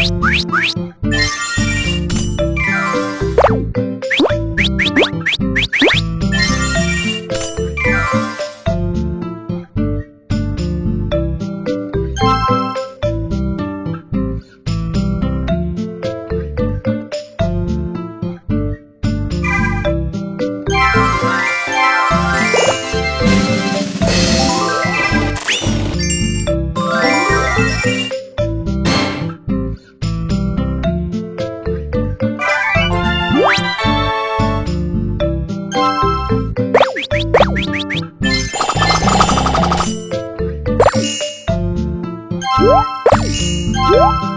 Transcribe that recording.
Música Música